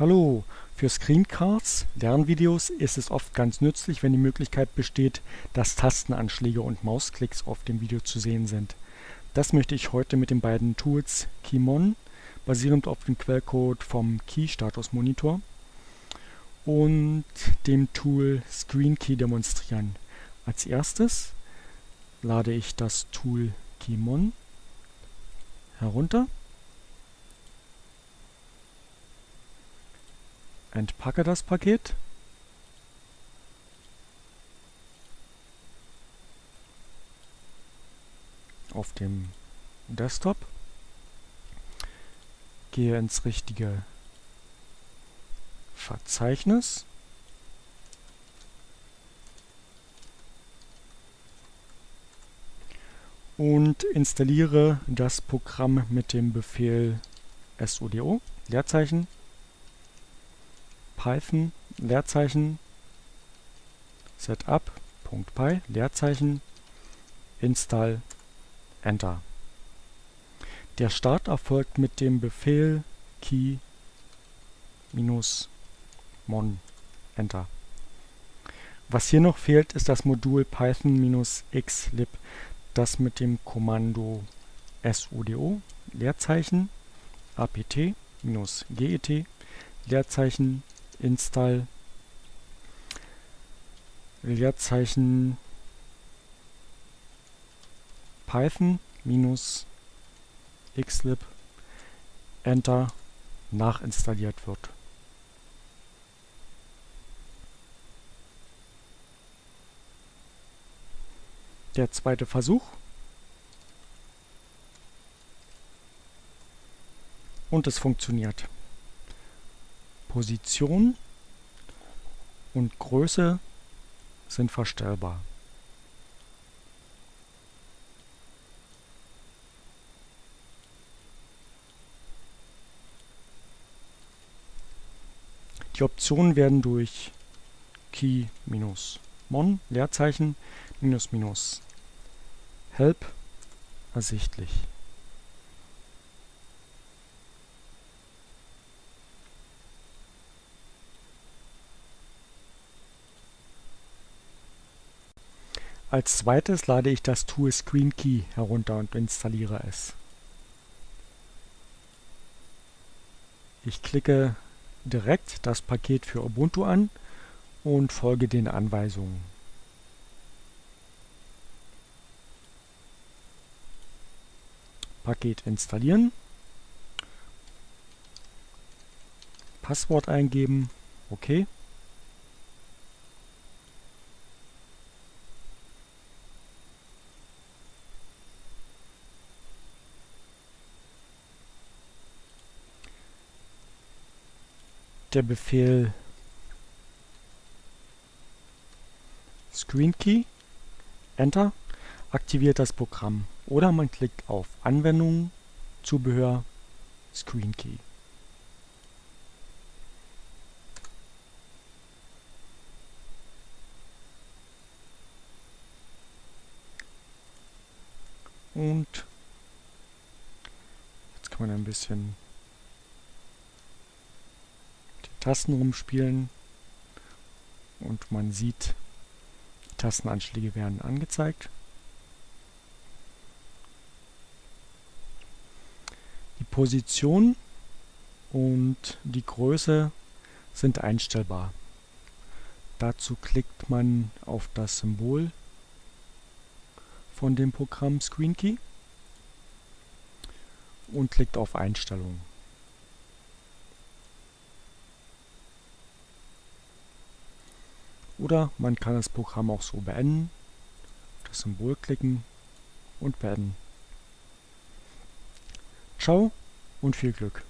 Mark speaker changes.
Speaker 1: Hallo, für Screencards, Lernvideos ist es oft ganz nützlich, wenn die Möglichkeit besteht, dass Tastenanschläge und Mausklicks auf dem Video zu sehen sind. Das möchte ich heute mit den beiden Tools Keymon, basierend auf dem Quellcode vom Key Status Monitor, und dem Tool ScreenKey demonstrieren. Als erstes lade ich das Tool Keymon herunter entpacke das Paket. Auf dem Desktop, gehe ins richtige Verzeichnis. Und installiere das Programm mit dem Befehl sudo Leerzeichen Python Leerzeichen setup.py Leerzeichen install Enter. Der Start erfolgt mit dem Befehl key -mon Enter. Was hier noch fehlt, ist das Modul python-xlib, das mit dem Kommando sudo Leerzeichen apt-get Leerzeichen install Leerzeichen python minus xlib enter nachinstalliert wird. Der zweite Versuch. Und es funktioniert. Position und Größe sind verstellbar. Die Optionen werden durch Key-Mon Leerzeichen minus minus Help ersichtlich. Als zweites lade ich das Tool ScreenKey herunter und installiere es. Ich klicke direkt das Paket für Ubuntu an und folge den Anweisungen. Paket installieren, Passwort eingeben, OK. Der Befehl ScreenKey, Enter, aktiviert das Programm. Oder man klickt auf Anwendungen, Zubehör, ScreenKey. Und jetzt kann man ein bisschen Tasten rumspielen und man sieht, die Tastenanschläge werden angezeigt. Die Position und die Größe sind einstellbar. Dazu klickt man auf das Symbol von dem Programm ScreenKey und klickt auf Einstellungen. Oder man kann das Programm auch so beenden, das Symbol klicken und beenden. Ciao und viel Glück!